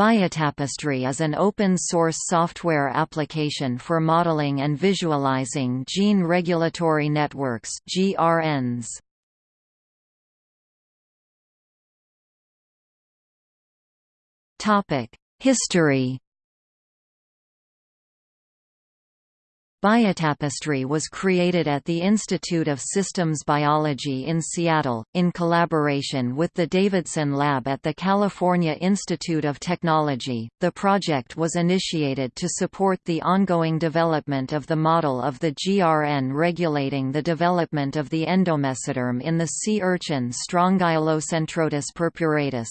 Biotapestry is an open-source software application for modeling and visualizing gene regulatory networks (GRNs). Topic: History Biotapestry was created at the Institute of Systems Biology in Seattle, in collaboration with the Davidson Lab at the California Institute of Technology. The project was initiated to support the ongoing development of the model of the GRN regulating the development of the endomesoderm in the sea urchin Strongylocentrotus purpuratus.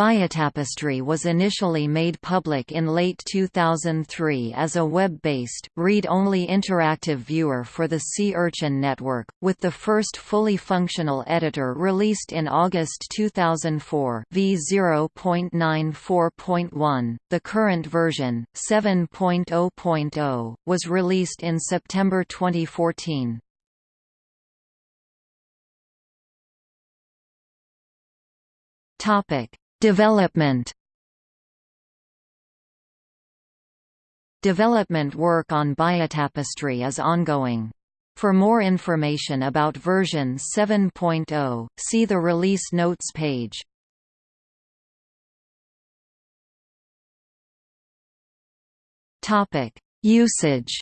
Biotapestry was initially made public in late 2003 as a web-based, read-only interactive viewer for the Sea Urchin network, with the first fully functional editor released in August 2004 v0.94.1. The current version, 7.0.0, was released in September 2014. Topic Development Development work on Biotapestry is ongoing. For more information about version 7.0, see the release notes page. Usage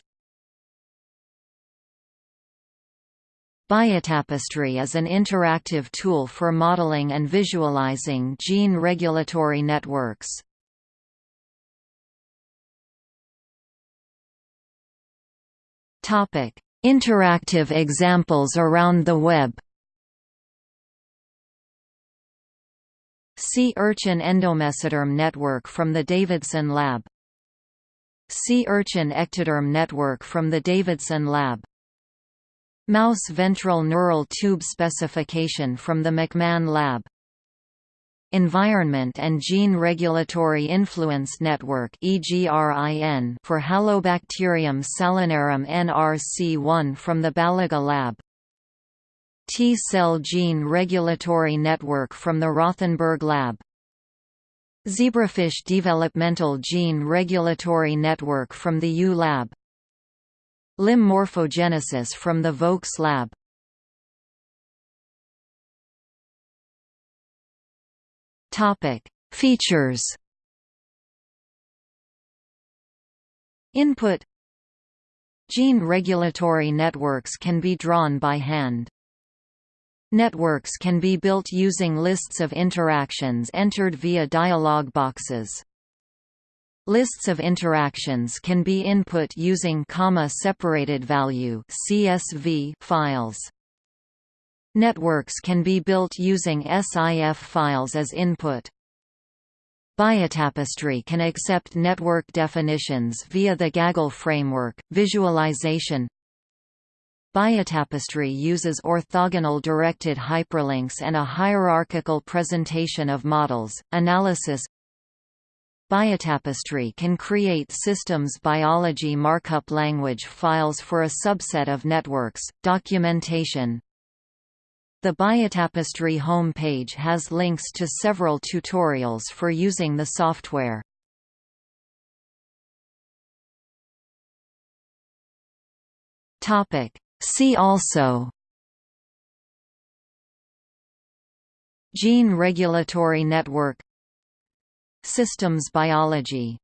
Biotapestry is an interactive tool for modeling and visualizing gene regulatory networks. Topic: Interactive examples around the web. Sea Urchin Endomesoderm Network from the Davidson Lab Sea Urchin Ectoderm Network from the Davidson Lab Mouse ventral neural tube specification from the McMahon Lab. Environment and Gene Regulatory Influence Network for Halobacterium salinarum NRC1 from the Baliga Lab. T-cell Gene Regulatory Network from the Rothenberg Lab. Zebrafish Developmental Gene Regulatory Network from the U Lab Limb morphogenesis from the Vokes lab Features Input Gene regulatory networks can be drawn by hand. Networks can be built using lists of interactions entered via dialog boxes. Lists of interactions can be input using comma-separated value (CSV) files. Networks can be built using SIF files as input. Biotapestry can accept network definitions via the Gaggle framework. Visualization Biotapestry uses orthogonal directed hyperlinks and a hierarchical presentation of models. Analysis Biotapestry can create systems biology markup language files for a subset of networks. Documentation The Biotapestry home page has links to several tutorials for using the software. Topic See also Gene Regulatory Network Systems biology